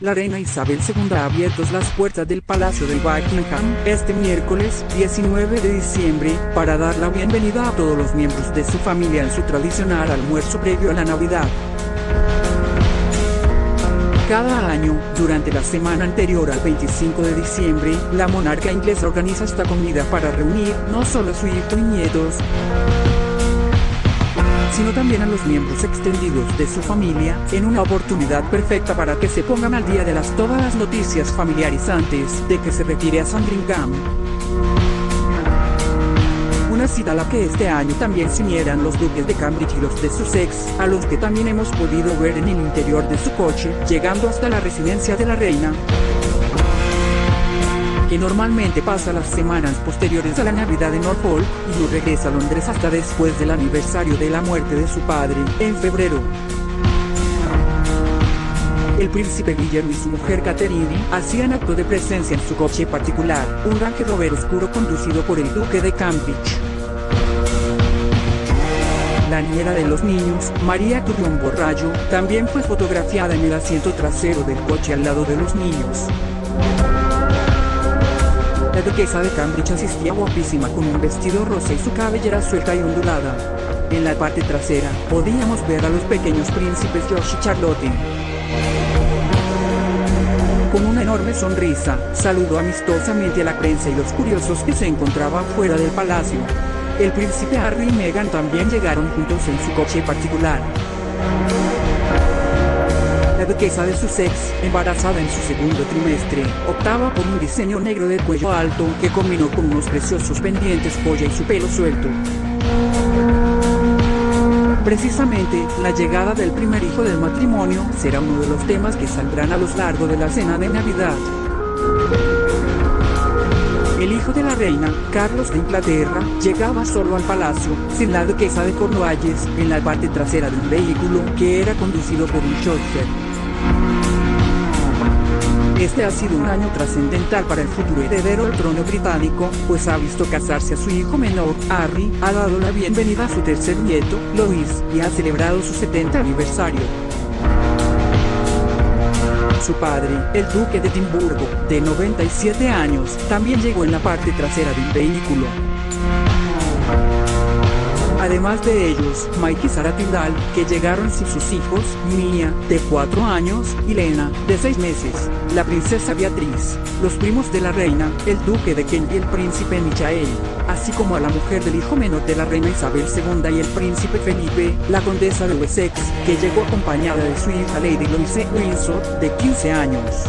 La reina Isabel II ha abierto las puertas del Palacio de Buckingham este miércoles 19 de diciembre para dar la bienvenida a todos los miembros de su familia en su tradicional almuerzo previo a la Navidad. Cada año, durante la semana anterior al 25 de diciembre, la monarca inglesa organiza esta comida para reunir no solo a su hijo y nietos, sino también a los miembros extendidos de su familia, en una oportunidad perfecta para que se pongan al día de las todas las noticias familiares antes de que se retire a Sandringham. Una cita a la que este año también se unieran los duques de Cambridge y los de Sussex, a los que también hemos podido ver en el interior de su coche, llegando hasta la residencia de la reina que normalmente pasa las semanas posteriores a la Navidad en Norfolk, y no regresa a Londres hasta después del aniversario de la muerte de su padre, en febrero. El príncipe Guillermo y su mujer Catherine hacían acto de presencia en su coche particular, un Range Rover oscuro conducido por el duque de Cambridge. La niñera de los niños, María Turrión Borrayo, también fue fotografiada en el asiento trasero del coche al lado de los niños. La duquesa de Cambridge asistía guapísima con un vestido rosa y su cabellera suelta y ondulada. En la parte trasera, podíamos ver a los pequeños príncipes George y Charlotte. Con una enorme sonrisa, saludó amistosamente a la prensa y los curiosos que se encontraban fuera del palacio. El príncipe Harry y Meghan también llegaron juntos en su coche particular. Duquesa de Sussex, embarazada en su segundo trimestre, optaba por un diseño negro de cuello alto que combinó con unos preciosos pendientes joya y su pelo suelto. Precisamente, la llegada del primer hijo del matrimonio será uno de los temas que saldrán a lo largo de la cena de Navidad. El hijo de la reina, Carlos de Inglaterra, llegaba solo al palacio, sin la duquesa de Cornualles, en la parte trasera de un vehículo que era conducido por un chauffeur. Este ha sido un año trascendental para el futuro heredero del trono británico, pues ha visto casarse a su hijo menor, Harry, ha dado la bienvenida a su tercer nieto, Louis, y ha celebrado su 70 aniversario. Su padre, el duque de Edimburgo, de 97 años, también llegó en la parte trasera del vehículo. Además de ellos, Mike y Sara Tindall, que llegaron sin sus hijos, Mia, de 4 años, y Lena, de 6 meses, la princesa Beatriz, los primos de la reina, el duque de Kent y el príncipe Michael, así como a la mujer del hijo menor de la reina Isabel II y el príncipe Felipe, la condesa de Wessex, que llegó acompañada de su hija Lady Louise Windsor, de 15 años.